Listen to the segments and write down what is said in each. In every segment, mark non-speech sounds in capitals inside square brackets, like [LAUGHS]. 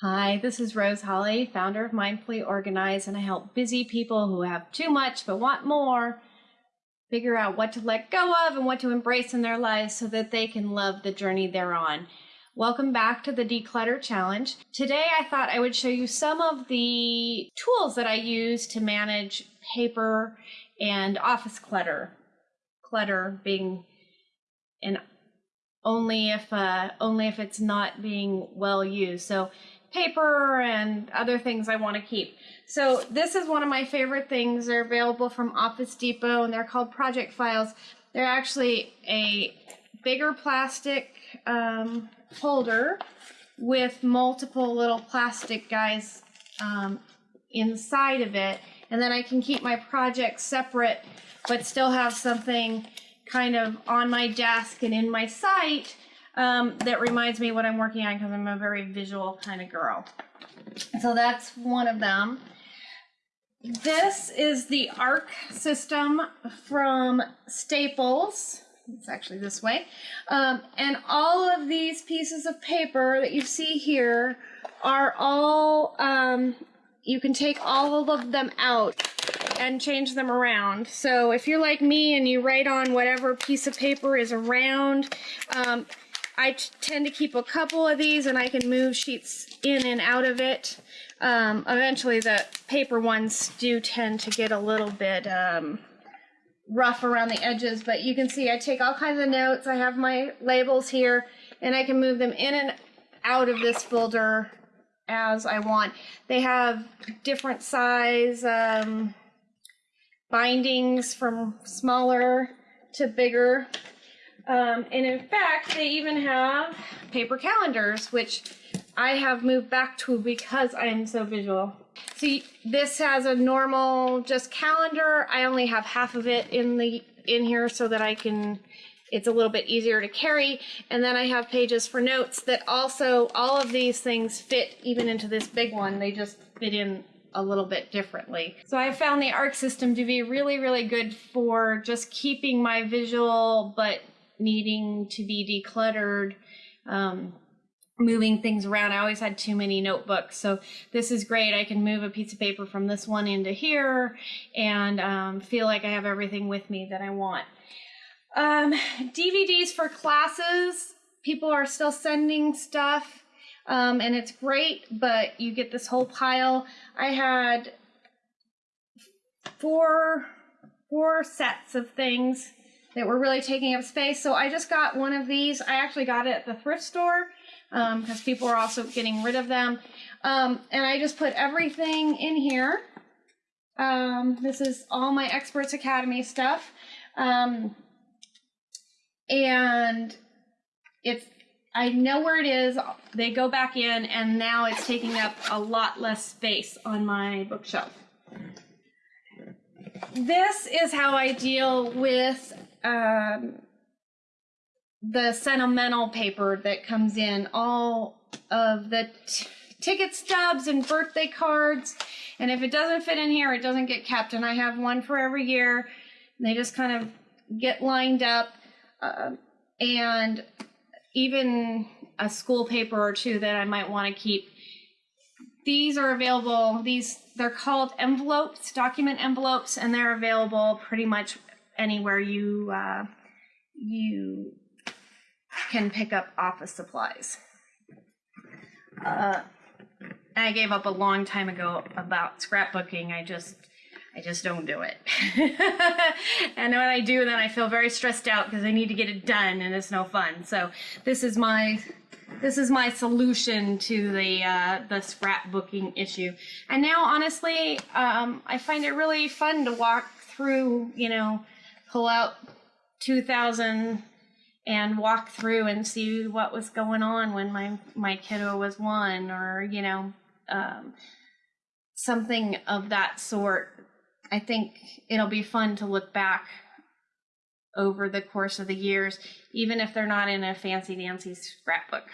Hi, this is Rose Holly, founder of Mindfully Organized, and I help busy people who have too much but want more figure out what to let go of and what to embrace in their lives so that they can love the journey they're on. Welcome back to the Declutter Challenge. Today I thought I would show you some of the tools that I use to manage paper and office clutter. Clutter being an only if uh, only if it's not being well used. So paper and other things I want to keep. So this is one of my favorite things. They're available from Office Depot and they're called project files. They're actually a bigger plastic um, holder with multiple little plastic guys um, inside of it. And then I can keep my projects separate, but still have something kind of on my desk and in my sight um, that reminds me what I'm working on because I'm a very visual kind of girl. So that's one of them. This is the ARC system from Staples. It's actually this way. Um, and all of these pieces of paper that you see here are all, um, you can take all of them out and change them around. So if you're like me and you write on whatever piece of paper is around, um, I tend to keep a couple of these and I can move sheets in and out of it. Um, eventually the paper ones do tend to get a little bit um, rough around the edges, but you can see I take all kinds of notes. I have my labels here and I can move them in and out of this folder as I want. They have different size um, bindings from smaller to bigger. Um, and in fact, they even have paper calendars, which I have moved back to because I am so visual. See, this has a normal just calendar. I only have half of it in the in here so that I can it's a little bit easier to carry. And then I have pages for notes that also all of these things fit even into this big one. They just fit in a little bit differently. So I found the ARC system to be really, really good for just keeping my visual but needing to be decluttered, um, moving things around. I always had too many notebooks. So this is great. I can move a piece of paper from this one into here and um, feel like I have everything with me that I want. Um, DVDs for classes. People are still sending stuff um, and it's great, but you get this whole pile. I had four, four sets of things that were really taking up space. So I just got one of these. I actually got it at the thrift store because um, people are also getting rid of them. Um, and I just put everything in here. Um, this is all my Experts Academy stuff. Um, and it's, I know where it is. They go back in and now it's taking up a lot less space on my bookshelf. This is how I deal with um, the sentimental paper that comes in, all of the ticket stubs and birthday cards. And if it doesn't fit in here, it doesn't get kept. And I have one for every year. they just kind of get lined up. Uh, and even a school paper or two that I might want to keep. These are available, these they're called envelopes, document envelopes, and they're available pretty much anywhere you uh, you can pick up office supplies. Uh, I gave up a long time ago about scrapbooking. I just I just don't do it. [LAUGHS] and when I do, then I feel very stressed out because I need to get it done and it's no fun. So this is my this is my solution to the uh, the scrapbooking issue. And now, honestly, um, I find it really fun to walk through, you know, pull out 2000 and walk through and see what was going on when my my kiddo was one or you know um, something of that sort. I think it'll be fun to look back over the course of the years even if they're not in a fancy dancy scrapbook.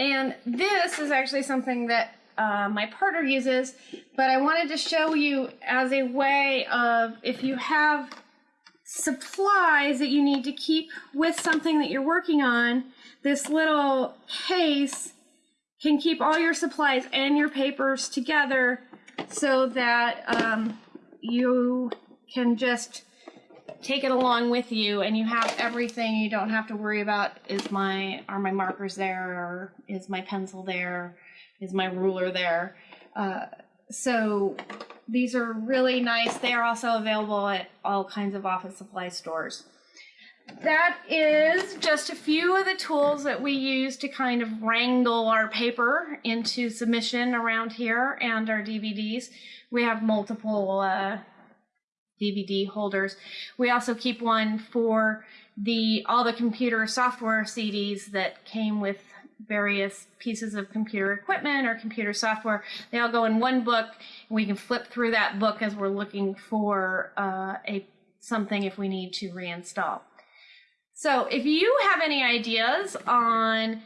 And this is actually something that uh, my partner uses, but I wanted to show you as a way of if you have supplies that you need to keep with something that you're working on, this little case can keep all your supplies and your papers together so that um, you can just take it along with you and you have everything. You don't have to worry about is my are my markers there or is my pencil there is my ruler there uh, so these are really nice they are also available at all kinds of office supply stores that is just a few of the tools that we use to kind of wrangle our paper into submission around here and our DVDs. We have multiple uh, DVD holders. We also keep one for the all the computer software CDs that came with various pieces of computer equipment or computer software. They all go in one book. And we can flip through that book as we're looking for uh, a something if we need to reinstall. So if you have any ideas on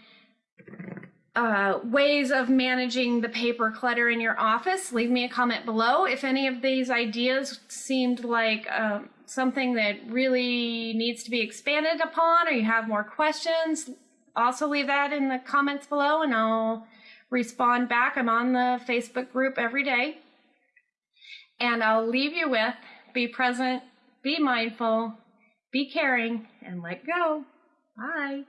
uh, ways of managing the paper clutter in your office, leave me a comment below. If any of these ideas seemed like um, something that really needs to be expanded upon or you have more questions, also leave that in the comments below and I'll respond back. I'm on the Facebook group every day. And I'll leave you with be present, be mindful, be caring, and let go. Bye.